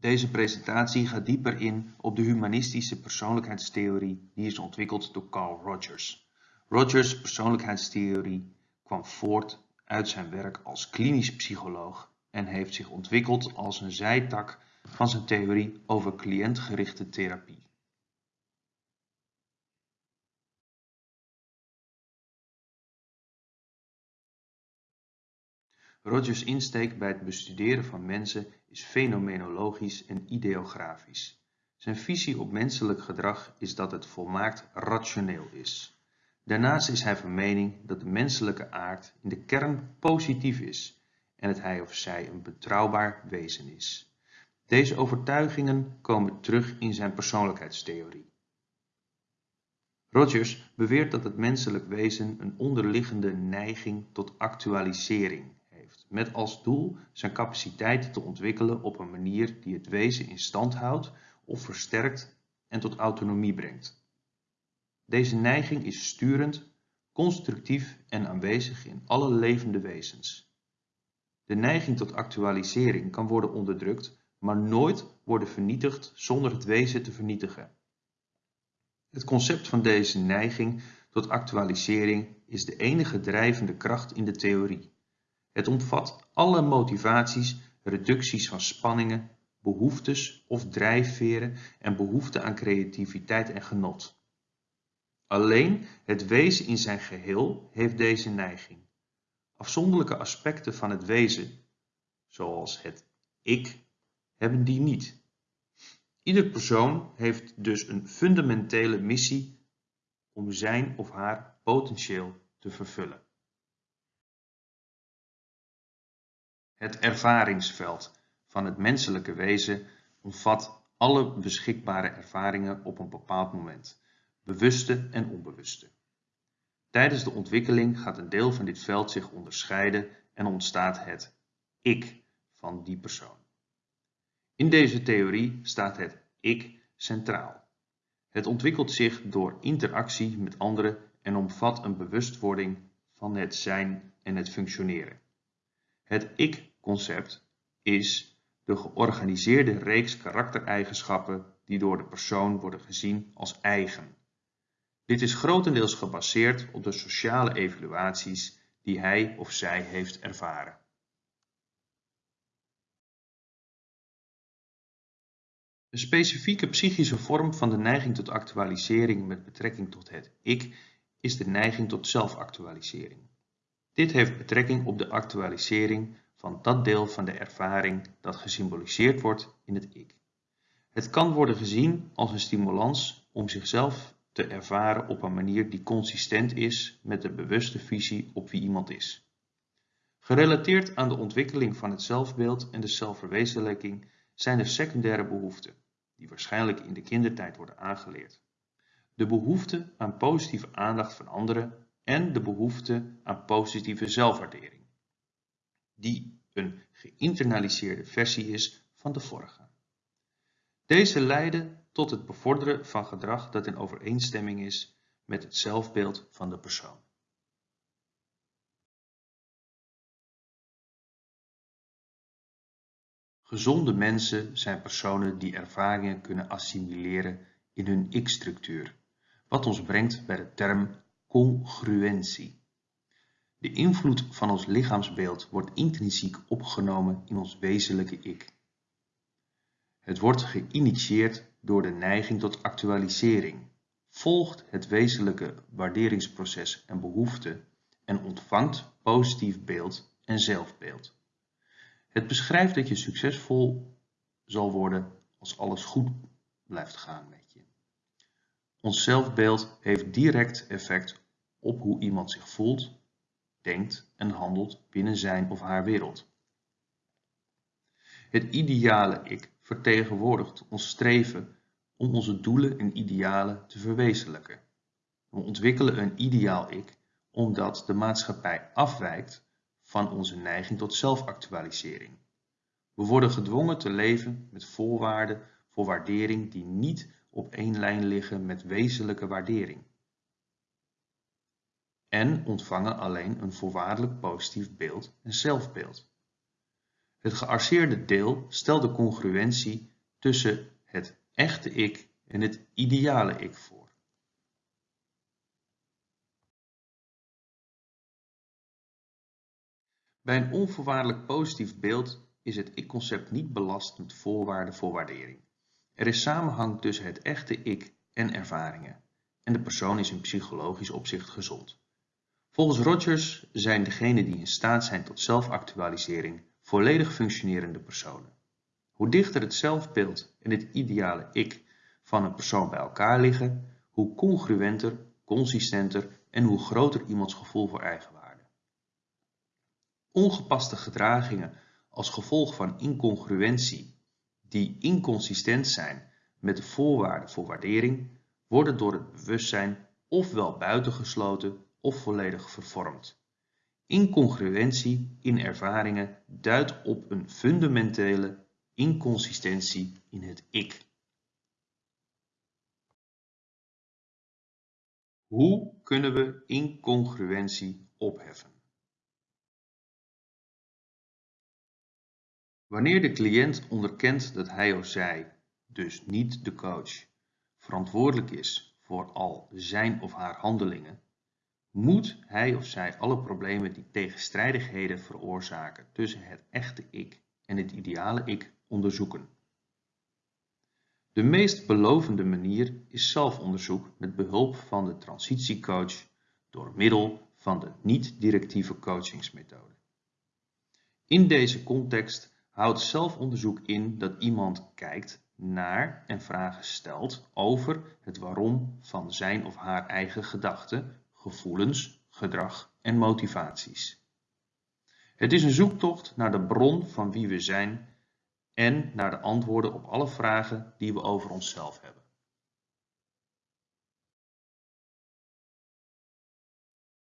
Deze presentatie gaat dieper in op de humanistische persoonlijkheidstheorie die is ontwikkeld door Carl Rogers. Rogers' persoonlijkheidstheorie kwam voort uit zijn werk als klinisch psycholoog en heeft zich ontwikkeld als een zijtak van zijn theorie over cliëntgerichte therapie. Rogers' insteek bij het bestuderen van mensen is fenomenologisch en ideografisch. Zijn visie op menselijk gedrag is dat het volmaakt rationeel is. Daarnaast is hij van mening dat de menselijke aard in de kern positief is en dat hij of zij een betrouwbaar wezen is. Deze overtuigingen komen terug in zijn persoonlijkheidstheorie. Rogers beweert dat het menselijk wezen een onderliggende neiging tot actualisering met als doel zijn capaciteit te ontwikkelen op een manier die het wezen in stand houdt of versterkt en tot autonomie brengt. Deze neiging is sturend, constructief en aanwezig in alle levende wezens. De neiging tot actualisering kan worden onderdrukt, maar nooit worden vernietigd zonder het wezen te vernietigen. Het concept van deze neiging tot actualisering is de enige drijvende kracht in de theorie. Het omvat alle motivaties, reducties van spanningen, behoeftes of drijfveren en behoefte aan creativiteit en genot. Alleen het wezen in zijn geheel heeft deze neiging. Afzonderlijke aspecten van het wezen, zoals het ik, hebben die niet. Ieder persoon heeft dus een fundamentele missie om zijn of haar potentieel te vervullen. Het ervaringsveld van het menselijke wezen omvat alle beschikbare ervaringen op een bepaald moment, bewuste en onbewuste. Tijdens de ontwikkeling gaat een deel van dit veld zich onderscheiden en ontstaat het ik van die persoon. In deze theorie staat het ik centraal. Het ontwikkelt zich door interactie met anderen en omvat een bewustwording van het zijn en het functioneren. Het ik concept is de georganiseerde reeks karaktereigenschappen die door de persoon worden gezien als eigen. Dit is grotendeels gebaseerd op de sociale evaluaties die hij of zij heeft ervaren. Een specifieke psychische vorm van de neiging tot actualisering met betrekking tot het ik is de neiging tot zelfactualisering. Dit heeft betrekking op de actualisering van dat deel van de ervaring dat gesymboliseerd wordt in het ik. Het kan worden gezien als een stimulans om zichzelf te ervaren op een manier die consistent is met de bewuste visie op wie iemand is. Gerelateerd aan de ontwikkeling van het zelfbeeld en de zelfverwezenlijking zijn de secundaire behoeften, die waarschijnlijk in de kindertijd worden aangeleerd. De behoefte aan positieve aandacht van anderen en de behoefte aan positieve zelfwaardering die een geïnternaliseerde versie is van de vorige. Deze leiden tot het bevorderen van gedrag dat in overeenstemming is met het zelfbeeld van de persoon. Gezonde mensen zijn personen die ervaringen kunnen assimileren in hun ik-structuur, wat ons brengt bij de term congruentie. De invloed van ons lichaamsbeeld wordt intrinsiek opgenomen in ons wezenlijke ik. Het wordt geïnitieerd door de neiging tot actualisering, volgt het wezenlijke waarderingsproces en behoefte en ontvangt positief beeld en zelfbeeld. Het beschrijft dat je succesvol zal worden als alles goed blijft gaan met je. Ons zelfbeeld heeft direct effect op hoe iemand zich voelt denkt en handelt binnen zijn of haar wereld. Het ideale ik vertegenwoordigt ons streven om onze doelen en idealen te verwezenlijken. We ontwikkelen een ideaal ik omdat de maatschappij afwijkt van onze neiging tot zelfactualisering. We worden gedwongen te leven met voorwaarden voor waardering die niet op één lijn liggen met wezenlijke waardering en ontvangen alleen een voorwaardelijk positief beeld en zelfbeeld. Het gearseerde deel stelt de congruentie tussen het echte ik en het ideale ik voor. Bij een onvoorwaardelijk positief beeld is het ik-concept niet belast met voorwaarden voor waardering. Er is samenhang tussen het echte ik en ervaringen en de persoon is in psychologisch opzicht gezond. Volgens Rogers zijn degenen die in staat zijn tot zelfactualisering volledig functionerende personen. Hoe dichter het zelfbeeld en het ideale ik van een persoon bij elkaar liggen, hoe congruenter, consistenter en hoe groter iemands gevoel voor eigenwaarde. Ongepaste gedragingen als gevolg van incongruentie die inconsistent zijn met de voorwaarden voor waardering worden door het bewustzijn ofwel buitengesloten of volledig vervormd. Incongruentie in ervaringen duidt op een fundamentele inconsistentie in het ik. Hoe kunnen we incongruentie opheffen? Wanneer de cliënt onderkent dat hij of zij, dus niet de coach, verantwoordelijk is voor al zijn of haar handelingen, moet hij of zij alle problemen die tegenstrijdigheden veroorzaken tussen het echte ik en het ideale ik onderzoeken. De meest belovende manier is zelfonderzoek met behulp van de transitiecoach door middel van de niet-directieve coachingsmethode. In deze context houdt zelfonderzoek in dat iemand kijkt naar en vragen stelt over het waarom van zijn of haar eigen gedachten, gevoelens, gedrag en motivaties. Het is een zoektocht naar de bron van wie we zijn en naar de antwoorden op alle vragen die we over onszelf hebben.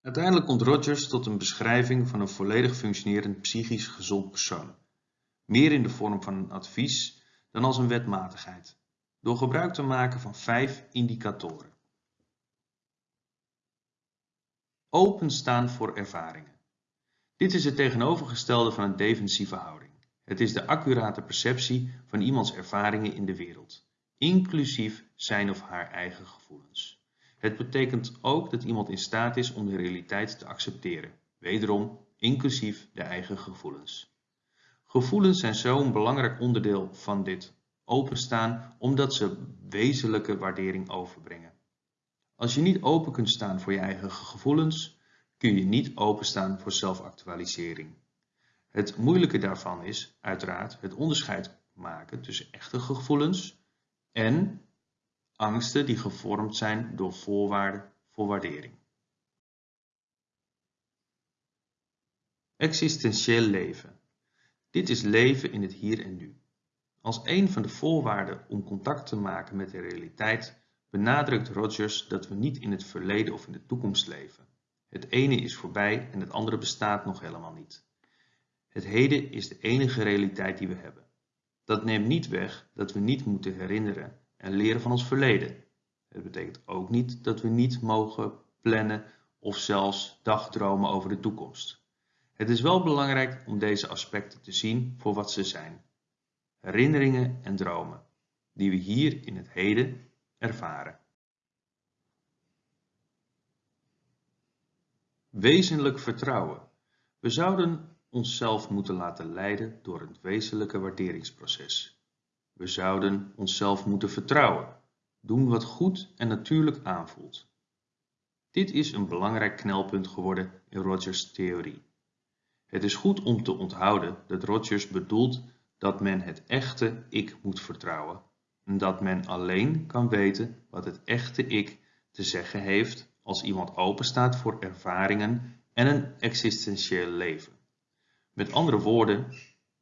Uiteindelijk komt Rogers tot een beschrijving van een volledig functionerend psychisch gezond persoon. Meer in de vorm van een advies dan als een wetmatigheid, door gebruik te maken van vijf indicatoren. Openstaan voor ervaringen. Dit is het tegenovergestelde van een defensieve houding. Het is de accurate perceptie van iemands ervaringen in de wereld, inclusief zijn of haar eigen gevoelens. Het betekent ook dat iemand in staat is om de realiteit te accepteren, wederom inclusief de eigen gevoelens. Gevoelens zijn zo'n belangrijk onderdeel van dit openstaan omdat ze wezenlijke waardering overbrengen. Als je niet open kunt staan voor je eigen gevoelens, kun je niet openstaan voor zelfactualisering. Het moeilijke daarvan is uiteraard het onderscheid maken tussen echte gevoelens en angsten die gevormd zijn door voorwaarden voor waardering. Existentieel leven. Dit is leven in het hier en nu. Als een van de voorwaarden om contact te maken met de realiteit benadrukt Rogers dat we niet in het verleden of in de toekomst leven. Het ene is voorbij en het andere bestaat nog helemaal niet. Het heden is de enige realiteit die we hebben. Dat neemt niet weg dat we niet moeten herinneren en leren van ons verleden. Het betekent ook niet dat we niet mogen plannen of zelfs dagdromen over de toekomst. Het is wel belangrijk om deze aspecten te zien voor wat ze zijn. Herinneringen en dromen, die we hier in het heden ervaren. Wezenlijk vertrouwen. We zouden onszelf moeten laten leiden door het wezenlijke waarderingsproces. We zouden onszelf moeten vertrouwen, doen wat goed en natuurlijk aanvoelt. Dit is een belangrijk knelpunt geworden in Rogers' theorie. Het is goed om te onthouden dat Rogers bedoelt dat men het echte ik moet vertrouwen dat men alleen kan weten wat het echte ik te zeggen heeft als iemand openstaat voor ervaringen en een existentieel leven. Met andere woorden,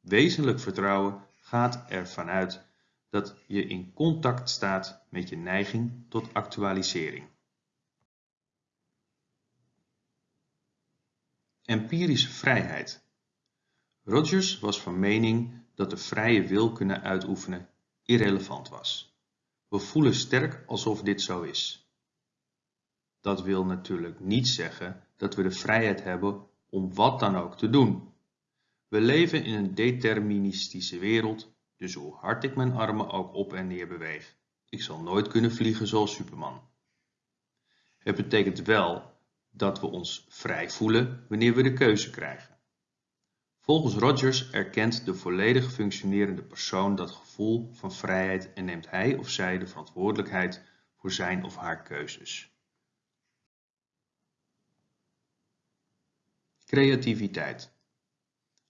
wezenlijk vertrouwen gaat ervan uit dat je in contact staat met je neiging tot actualisering. Empirische vrijheid. Rogers was van mening dat de vrije wil kunnen uitoefenen irrelevant was. We voelen sterk alsof dit zo is. Dat wil natuurlijk niet zeggen dat we de vrijheid hebben om wat dan ook te doen. We leven in een deterministische wereld, dus hoe hard ik mijn armen ook op en neer beweeg, ik zal nooit kunnen vliegen zoals Superman. Het betekent wel dat we ons vrij voelen wanneer we de keuze krijgen. Volgens Rogers erkent de volledig functionerende persoon dat gevoel van vrijheid en neemt hij of zij de verantwoordelijkheid voor zijn of haar keuzes. Creativiteit.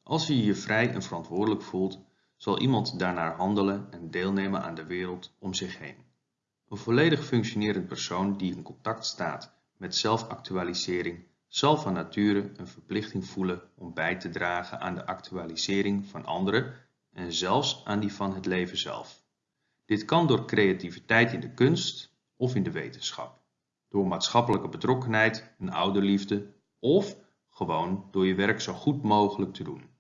Als je je vrij en verantwoordelijk voelt, zal iemand daarnaar handelen en deelnemen aan de wereld om zich heen. Een volledig functionerend persoon die in contact staat met zelfactualisering zal van nature een verplichting voelen om bij te dragen aan de actualisering van anderen en zelfs aan die van het leven zelf. Dit kan door creativiteit in de kunst of in de wetenschap, door maatschappelijke betrokkenheid en ouderliefde of gewoon door je werk zo goed mogelijk te doen.